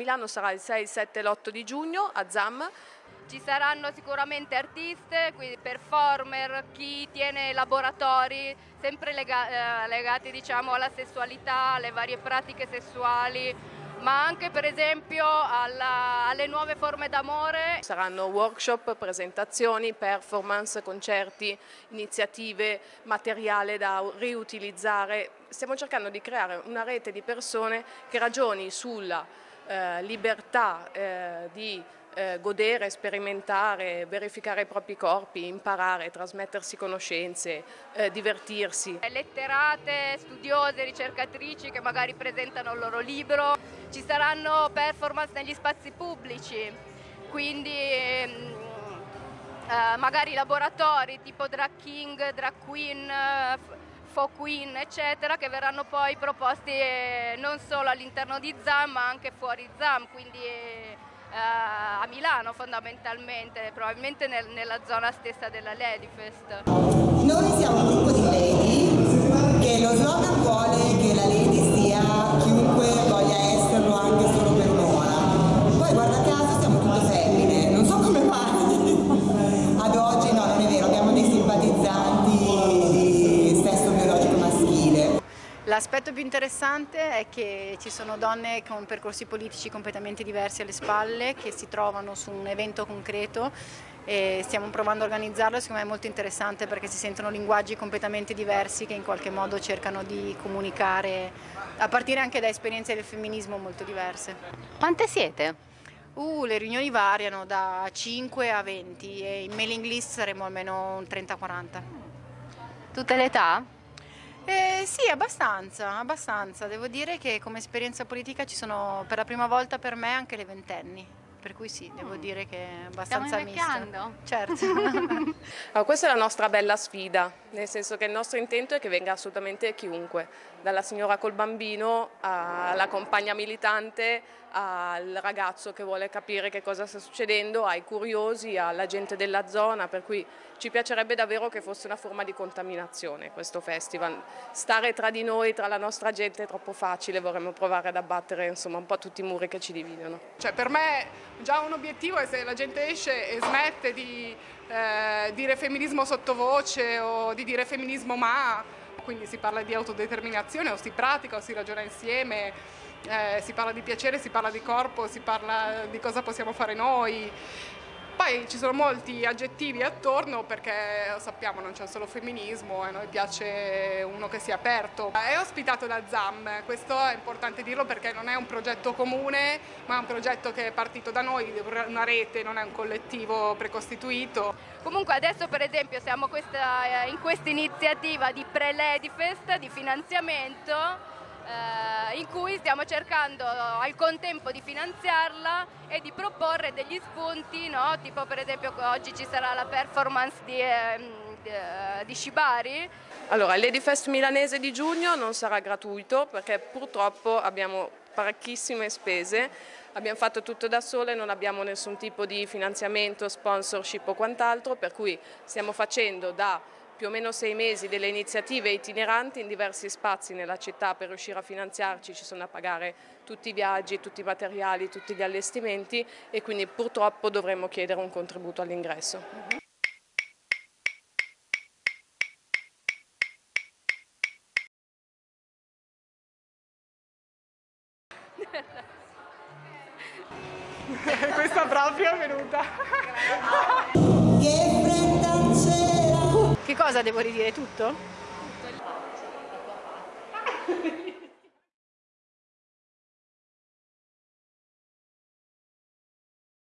Milano sarà il 6, il 7 e l'8 di giugno a ZAM. Ci saranno sicuramente artiste, quindi performer, chi tiene laboratori sempre lega- eh, legati diciamo, alla sessualità, alle varie pratiche sessuali, ma anche per esempio alla, alle nuove forme d'amore. Saranno workshop, presentazioni, performance, concerti, iniziative, materiale da riutilizzare. Stiamo cercando di creare una rete di persone che ragioni sulla eh, libertà eh, di eh, godere, sperimentare, verificare i propri corpi, imparare, trasmettersi conoscenze, eh, divertirsi. Letterate, studiose, ricercatrici che magari presentano il loro libro, ci saranno performance negli spazi pubblici, quindi ehm, eh, magari laboratori tipo drag king, drag queen, queen eccetera che verranno poi proposti eh, non solo all'interno di ZAM ma anche fuori ZAM, quindi eh, a Milano fondamentalmente, probabilmente nel, nella zona stessa della Ladyfest. Noi siamo un gruppo di lady che lo slogan vuole che la lady sia L'aspetto più interessante è che ci sono donne con percorsi politici completamente diversi alle spalle che si trovano su un evento concreto e stiamo provando a organizzarlo, secondo me è molto interessante perché si sentono linguaggi completamente diversi che in qualche modo cercano di comunicare a partire anche da esperienze del femminismo molto diverse. Quante siete? Uh, le riunioni variano da 5 a 20 e in mailing list saremo almeno 30-40. Tutte le età? Eh, sì, abbastanza, abbastanza. Devo dire che come esperienza politica ci sono per la prima volta per me anche le ventenni. Per cui sì, devo Mm. dire che è abbastanza Stiamo misto. Certo. Allora, questa è la nostra bella sfida, nel senso che il nostro intento è che venga assolutamente chiunque, dalla signora col bambino alla compagna militante, al ragazzo che vuole capire che cosa sta succedendo, ai curiosi, alla gente della zona, per cui ci piacerebbe davvero che fosse una forma di contaminazione questo festival. Stare tra di noi, tra la nostra gente è troppo facile, vorremmo provare ad abbattere insomma, un po' tutti i muri che ci dividono. Cioè, per me già un obiettivo è se la gente esce e smette di eh, dire femminismo sottovoce o di dire femminismo ma, quindi si parla di autodeterminazione o si pratica o si ragiona insieme, eh, si parla di piacere, si parla di corpo, si parla di cosa possiamo fare noi. Poi ci sono molti aggettivi attorno perché sappiamo non c'è solo femminismo e a noi piace uno che sia aperto. È ospitato da ZAM, questo è importante dirlo perché non è un progetto comune ma è un progetto che è partito da noi, una rete, non è un collettivo precostituito. Comunque adesso per esempio siamo questa, in questa iniziativa di pre-Ladyfest, di finanziamento, eh, in cui stiamo cercando al contempo di finanziarla e di proporre degli spunti, no? tipo per esempio oggi ci sarà la performance di, ehm, di- di Shibari, Allora, il Ladyfest milanese di giugno non sarà gratuito perché purtroppo abbiamo parecchissime spese, abbiamo fatto tutto da sole, non abbiamo nessun tipo di finanziamento, sponsorship o quant'altro, per cui stiamo facendo da più o meno sei mesi delle iniziative itineranti in diversi spazi nella città per riuscire a finanziarci, ci sono a pagare tutti i viaggi, tutti i materiali, tutti gli allestimenti e quindi purtroppo dovremmo chiedere un contributo all'ingresso. Questa proprio è venuta. Che cosa devo ridire? Tutto?